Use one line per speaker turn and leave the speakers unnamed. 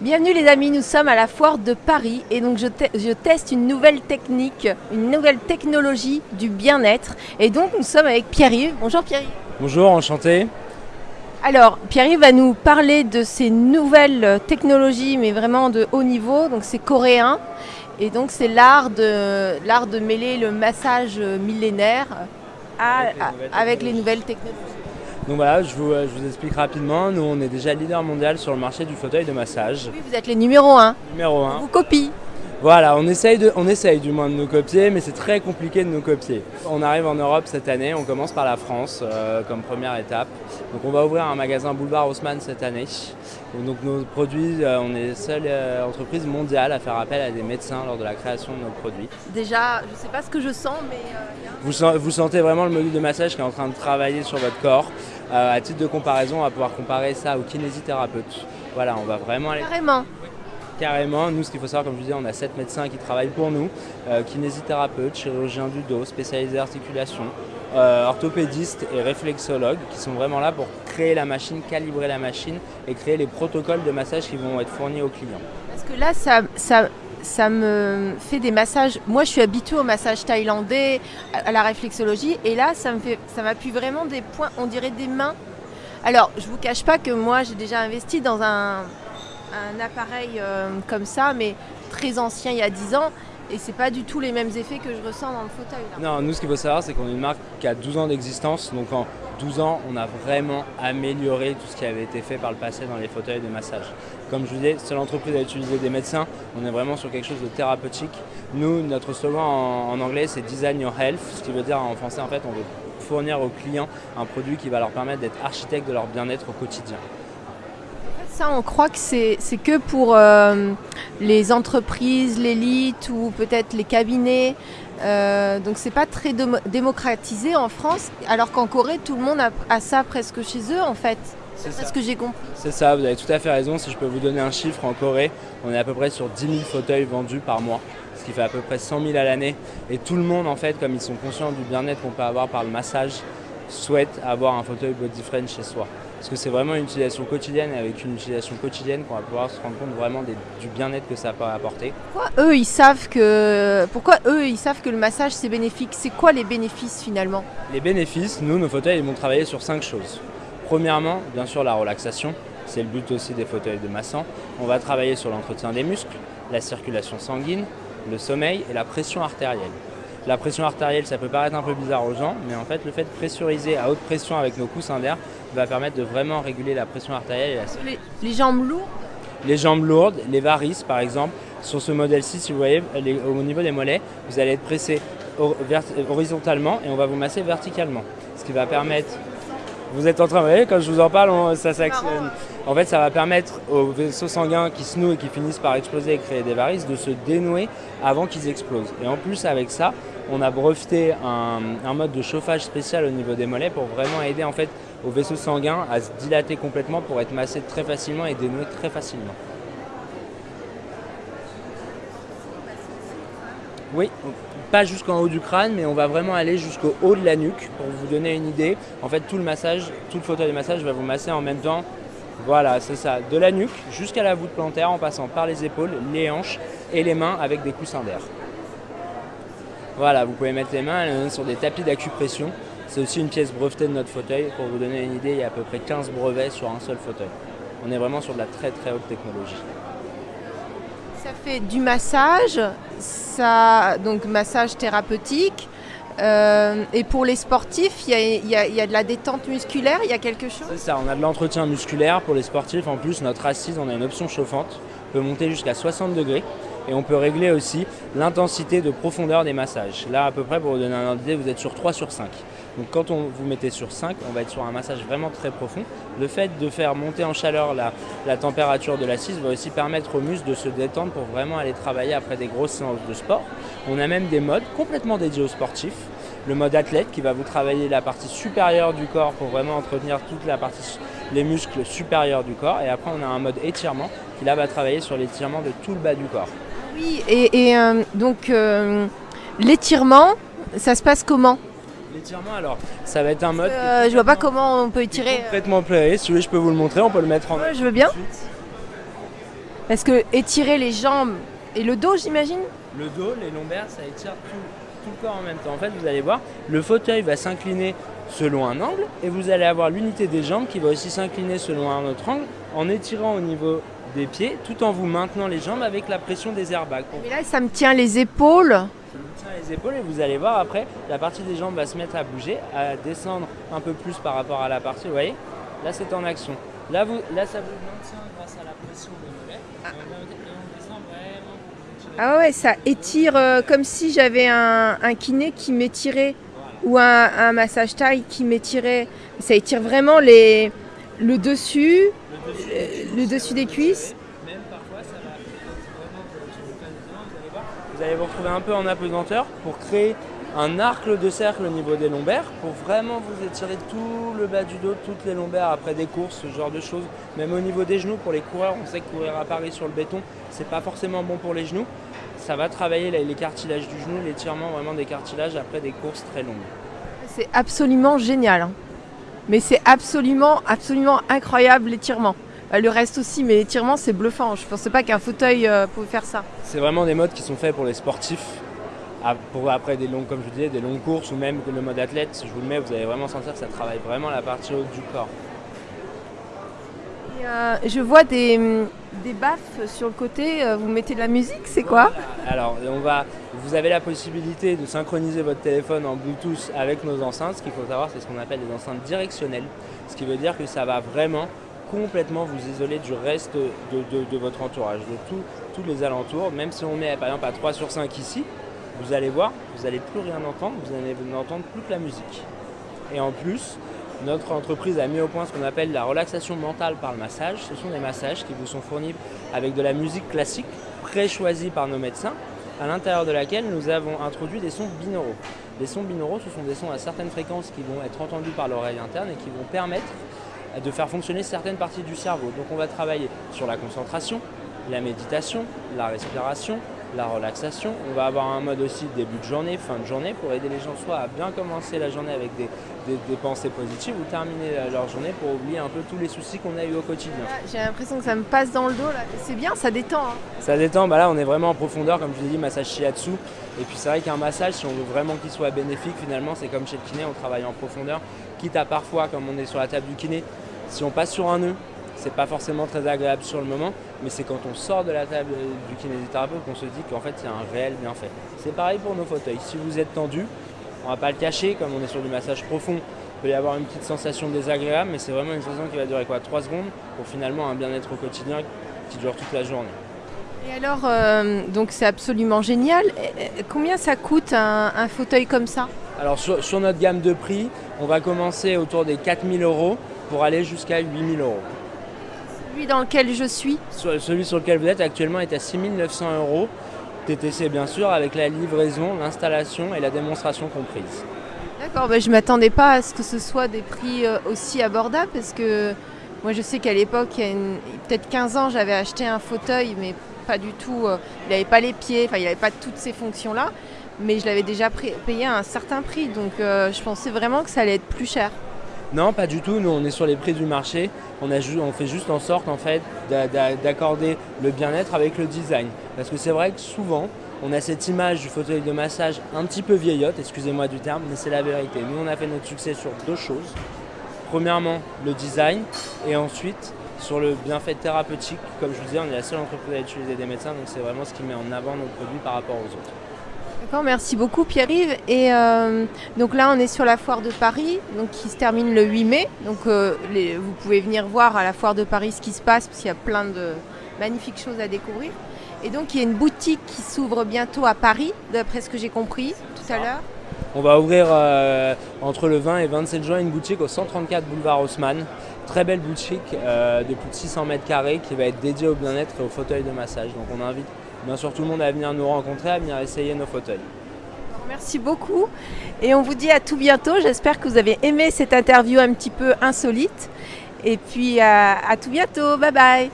Bienvenue les amis, nous sommes à la foire de Paris et donc je, te- je teste une nouvelle technique, une nouvelle technologie du bien-être. Et donc nous sommes avec Pierre-Yves. Bonjour Pierre-Yves.
Bonjour, enchanté.
Alors Pierre-Yves va nous parler de ces nouvelles technologies mais vraiment de haut niveau. Donc c'est coréen et donc c'est l'art de, l'art de mêler le massage millénaire à-
Avec les
à-
nouvelles technologies. Donc voilà, je vous, je vous explique rapidement. Nous, on est déjà leader mondial sur le marché du fauteuil de massage.
Oui, vous êtes les numéro 1.
Numéro
On
1.
vous copie.
Voilà, on essaye, de, on essaye du moins de nous copier, mais c'est très compliqué de nous copier. On arrive en Europe cette année, on commence par la France euh, comme première étape. Donc on va ouvrir un magasin Boulevard Haussmann cette année. Donc nos produits, euh, on est la seule euh, entreprise mondiale à faire appel à des médecins lors de la création de nos produits.
Déjà, je ne sais pas ce que je sens, mais euh,
Vous, sen- vous sentez vraiment le module de massage qui est en train de travailler sur votre corps. Euh, à titre de comparaison, on va pouvoir comparer ça au kinésithérapeute. Voilà, on va vraiment aller
carrément.
Carrément. Nous, ce qu'il faut savoir, comme je vous disais, on a sept médecins qui travaillent pour nous euh, kinésithérapeutes, chirurgiens du dos, spécialisés articulation, euh, orthopédistes et réflexologues qui sont vraiment là pour créer la machine, calibrer la machine et créer les protocoles de massage qui vont être fournis aux clients.
Parce que là, ça, ça, ça me fait des massages. Moi, je suis habituée au massage thaïlandais, à la réflexologie, et là, ça me fait, ça m'appuie vraiment des points, on dirait des mains. Alors, je vous cache pas que moi, j'ai déjà investi dans un, un appareil euh, comme ça, mais très ancien, il y a 10 ans, et c'est pas du tout les mêmes effets que je ressens dans le fauteuil. là.
Non, nous, ce qu'il faut savoir, c'est qu'on est une marque qui a 12 ans d'existence. Donc, en 12 ans, on a vraiment amélioré tout ce qui avait été fait par le passé dans les fauteuils de massage. Comme je vous disais, seule entreprise à utiliser des médecins. On est vraiment sur quelque chose de thérapeutique. Nous, notre slogan en, en anglais, c'est Design Your Health. Ce qui veut dire en français, en fait, on veut fournir aux clients un produit qui va leur permettre d'être architecte de leur bien-être au quotidien.
Ça, on croit que c'est que pour euh, les entreprises, l'élite ou peut-être les cabinets. Euh, donc c'est pas très démo- démocratisé en France, alors qu'en Corée, tout le monde a, a ça presque chez eux en fait.
C'est
C'est ce que j'ai compris.
C'est ça, vous avez tout à fait raison. Si je peux vous donner un chiffre, en Corée, on est à peu près sur 10 000 fauteuils vendus par mois, ce qui fait à peu près 100 000 à l'année. Et tout le monde, en fait, comme ils sont conscients du bien-être qu'on peut avoir par le massage, souhaite avoir un fauteuil body friend chez soi. Parce que c'est vraiment une utilisation quotidienne et avec une utilisation quotidienne qu'on va pouvoir se rendre compte vraiment des- du bien-être que ça peut apporter.
Pourquoi eux, ils savent que pourquoi eux, ils savent que le massage c'est bénéfique? C'est quoi les bénéfices finalement?
Les bénéfices, nous, nos fauteuils, ils vont travailler sur cinq choses. Premièrement, bien sûr, la relaxation. C'est le but aussi des fauteuils de massant. On va travailler sur l'entretien des muscles, la circulation sanguine, le sommeil et la pression artérielle. La pression artérielle, ça peut paraître un peu bizarre aux gens, mais en fait, le fait de pressuriser à haute pression avec nos coussins d'air va permettre de vraiment réguler la pression artérielle et la
les, les jambes lourdes
les jambes lourdes, les varices par exemple. Sur ce modèle-ci, si vous voyez, les- au niveau des mollets, vous allez être pressé horizontalement et on va vous masser verticalement. Ce qui va permettre. Vous êtes en train, vous voyez, quand je vous en parle, on- ça s'actionne. En fait, ça va permettre aux vaisseaux sanguins qui se nouent et qui finissent par exploser et créer des varices de se dénouer avant qu'ils explosent. Et en plus, avec ça, on a breveté un, mode de chauffage spécial au niveau des mollets pour vraiment aider en fait aux vaisseaux sanguins à se dilater complètement pour être massés très facilement et dénoués très facilement. Oui, pas jusqu'en haut du crâne, mais on va vraiment aller jusqu'au haut de la nuque pour vous donner une idée. En fait, tout le massage, tout le fauteuil de massage va vous masser en même temps. Voilà, c'est ça, de la nuque jusqu'à la voûte plantaire en passant par les épaules, les hanches et les mains avec des coussins d'air. Voilà, vous pouvez mettre les mains sur des tapis d'acupression. C'est aussi une pièce brevetée de notre fauteuil. Pour vous donner une idée, il y a à peu près 15 brevets sur un seul fauteuil. On est vraiment sur de la très très haute technologie.
Ça fait du massage, ça, donc massage thérapeutique. Euh, et pour les sportifs, il y y a- il y a de la détente musculaire, il y a quelque chose?
C'est ça, on a de l'entretien musculaire pour les sportifs. En plus, notre assise, on a une option chauffante, peut monter jusqu'à 60 degrés. Et on peut régler aussi l'intensité de profondeur des massages. Là, à peu près, pour vous donner un ordre d'idée, vous êtes sur 3 sur 5. Donc quand on vous mettez sur 5, on va être sur un massage vraiment très profond. Le fait de faire monter en chaleur la, température de l'assise va aussi permettre aux muscles de se détendre pour vraiment aller travailler après des grosses séances de sport. On a même des modes complètement dédiés aux sportifs. Le mode athlète qui va vous travailler la partie supérieure du corps pour vraiment entretenir toute la partie, les muscles supérieurs du corps. Et après, on a un mode étirement qui là va travailler sur l'étirement de tout le bas du corps.
Oui, et, et, euh, donc euh, l'étirement, ça se passe comment?
L'étirement, alors, ça va être un mode.
Euh, Je vois pas comment on peut étirer. euh,
complètement plané. Si vous voulez, je peux vous le montrer. On peut le mettre en.
Ouais, je veux bien. Parce que étirer les jambes et le dos, j'imagine?
Le dos, les lombaires, ça étire tout, tout le corps en même temps. En fait, vous allez voir, le fauteuil va s'incliner selon un angle et vous allez avoir l'unité des jambes qui va aussi s'incliner selon un autre angle en étirant au niveau des pieds tout en vous maintenant les jambes avec la pression des airbags.
Mais là, ça me tient les épaules.
Ça vous tient les épaules et vous allez voir après, la partie des jambes va se mettre à bouger, à descendre un peu plus par rapport à la partie, vous voyez? Là, c'est en action. Là, vous, là, ça vous maintient grâce à la pression des mollets. Vraiment.
Ah ouais, ça étire euh, comme si j'avais un, un kiné qui m'étirait ou un, un massage taille qui m'étirait. Ça étire vraiment les, le dessus,
Le dessus,
euh, le dessus des cuisses.
Même parfois, ça va vous allez voir, vous allez vous retrouver un peu en apesanteur pour créer un arc de cercle au niveau des lombaires pour vraiment vous étirer tout le bas du dos, toutes les lombaires après des courses, ce genre de choses. Même au niveau des genoux, pour les coureurs, on sait que courir à Paris sur le béton, c'est pas forcément bon pour les genoux. Ça va travailler les les cartilages du genou, l'étirement vraiment des cartilages après des courses très longues.
C'est absolument génial. Mais c'est absolument, absolument incroyable l'étirement. Euh, Le reste aussi, mais l'étirement c'est bluffant. Je pensais pas qu'un fauteuil euh, pouvait faire ça.
C'est vraiment des modes qui sont faits pour les sportifs. Ah, après des longues, comme je disais, des longues courses ou même le mode athlète, si je vous le mets, vous allez vraiment sentir que ça travaille vraiment la partie haute du corps.
Euh, je vois des, des baffes sur le côté. euh, vous mettez de la musique, c'est quoi?
Alors, on va, vous avez la possibilité de synchroniser votre téléphone en Bluetooth avec nos enceintes. Ce qu'il faut savoir, c'est ce qu'on appelle des enceintes directionnelles. Ce qui veut dire que ça va vraiment complètement vous isoler du reste de, votre entourage, de tous les alentours. Même si on met par exemple à 3 sur 5 ici, vous allez voir, vous n'allez plus rien entendre, vous allez n'entendre plus que la musique. Et en plus, notre entreprise a mis au point ce qu'on appelle la relaxation mentale par le massage. Ce sont des massages qui vous sont fournis avec de la musique classique, pré-choisie par nos médecins, à l'intérieur de laquelle nous avons introduit des sons binauraux. Les sons binauraux, ce sont des sons à certaines fréquences qui vont être entendus par l'oreille interne et qui vont permettre de faire fonctionner certaines parties du cerveau. Donc on va travailler sur la concentration, la méditation, la respiration, la relaxation. On va avoir un mode aussi début de journée, fin de journée pour aider les gens soit à bien commencer la journée avec des, des- des pensées positives ou terminer leur journée pour oublier un peu tous les soucis qu'on a eu au quotidien.
J'ai l'impression que ça me passe dans le dos là. C'est bien, ça détend. hein.
Ça détend, bah là on est vraiment en profondeur, comme je vous ai dit, massage shiatsu. Et puis c'est vrai qu'un massage, si on veut vraiment qu'il soit bénéfique, finalement c'est comme chez le kiné, on travaille en profondeur. Quitte à parfois, comme on est sur la table du kiné, si on passe sur un nœud, c'est pas forcément très agréable sur le moment, mais c'est quand on sort de la table du kinésithérapeute qu'on se dit qu'en fait il y a un réel bienfait. C'est pareil pour nos fauteuils. Si vous êtes tendu, on va pas le cacher, comme on est sur du massage profond, il peut y avoir une petite sensation désagréable, mais c'est vraiment une sensation qui va durer quoi 3 secondes pour finalement un bien-être au quotidien qui dure toute la journée.
Et alors, euh, donc c'est absolument génial. Combien ça coûte un, un fauteuil comme ça?
Alors sur, sur notre gamme de prix, on va commencer autour des 4000 euros pour aller jusqu'à 8000 euros.
Celui dans lequel je suis.
Celui sur lequel vous êtes actuellement est à 6900 euros. TTC bien sûr, avec la livraison, l'installation et la démonstration comprise.
D'accord, bah, je m'attendais pas à ce que ce soit des prix euh, aussi abordables parce que moi je sais qu'à l'époque, il y a peut-être 15 ans, j'avais acheté un fauteuil, mais pas du tout. euh, il n'avait pas les pieds, enfin il n'avait pas toutes ces fonctions-là, mais je l'avais déjà payé à un certain prix, donc euh, je pensais vraiment que ça allait être plus cher.
Non, pas du tout. Nous, on est sur les prix du marché. On, fait juste en sorte, en fait, d'a- d'a- d'accorder le bien-être avec le design. Parce que c'est vrai que souvent, on a cette image du fauteuil de massage un petit peu vieillotte, excusez-moi du terme, mais c'est la vérité. Nous, on a fait notre succès sur deux choses. Premièrement, le design, et ensuite sur le bienfait thérapeutique. Comme je vous disais, on est la seule entreprise à utiliser des médecins, donc c'est vraiment ce qui met en avant nos produits par rapport aux autres.
D'accord, merci beaucoup Pierre-Yves. Et euh, donc là, on est sur la foire de Paris, donc qui se termine le 8 mai. Donc euh, les- vous pouvez venir voir à la foire de Paris ce qui se passe, parce qu'il y a plein de magnifiques choses à découvrir. Et donc il y a une boutique qui s'ouvre bientôt à Paris, d'après ce que j'ai compris tout à l'heure.
On va ouvrir euh, entre le 20 et 27 juin une boutique au 134 boulevard Haussmann. Très belle boutique euh, de plus de 600 mètres carrés qui va être dédiée au bien-être et au fauteuil de massage. Donc on invite bien sûr tout le monde à venir nous rencontrer, à venir essayer nos fauteuils.
Merci beaucoup. Et on vous dit à tout bientôt. J'espère que vous avez aimé cette interview un petit peu insolite. Et puis à tout bientôt. Bye bye.